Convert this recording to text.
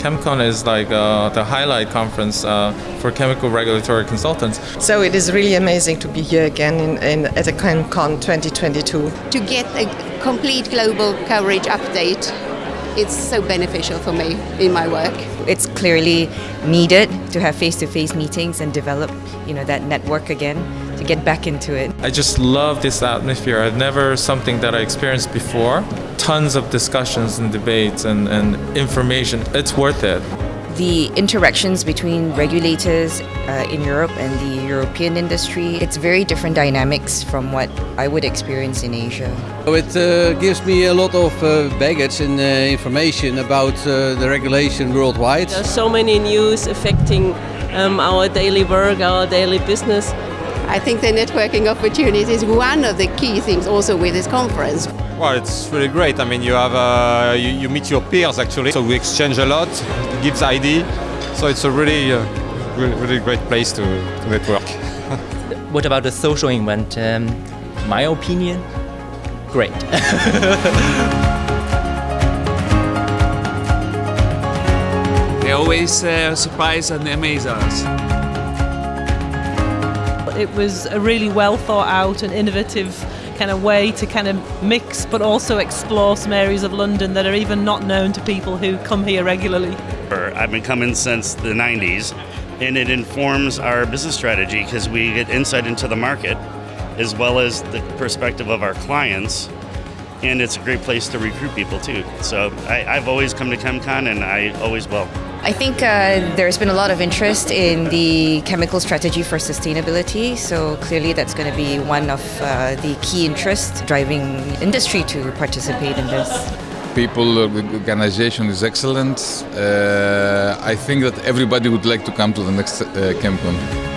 ChemCon is like uh, the highlight conference uh, for chemical regulatory consultants. So it is really amazing to be here again in, in, at the ChemCon 2022. To get a complete global coverage update, it's so beneficial for me in my work. It's clearly needed to have face-to-face meetings and develop, you know, that network again to get back into it. I just love this atmosphere. I've never something that I experienced before. Tons of discussions and debates and, and information. It's worth it. The interactions between regulators uh, in Europe and the European industry, it's very different dynamics from what I would experience in Asia. So It uh, gives me a lot of uh, baggage and uh, information about uh, the regulation worldwide. There are so many news affecting um, our daily work, our daily business. I think the networking opportunity is one of the key things also with this conference. Well, it's really great. I mean, you have uh, you, you, meet your peers actually, so we exchange a lot. It gives ID, so it's a really, uh, really, really, great place to, to network. what about the social event? Um, my opinion, great. they always uh, surprise and amaze us. It was a really well thought out and innovative kind of way to kind of mix but also explore some areas of London that are even not known to people who come here regularly. I've been coming since the 90s and it informs our business strategy because we get insight into the market as well as the perspective of our clients and it's a great place to recruit people too. So I, have always come to ChemCon and I always will. I think uh, there's been a lot of interest in the chemical strategy for sustainability, so clearly that's going to be one of uh, the key interests driving industry to participate in this. People, the organization is excellent. Uh, I think that everybody would like to come to the next uh.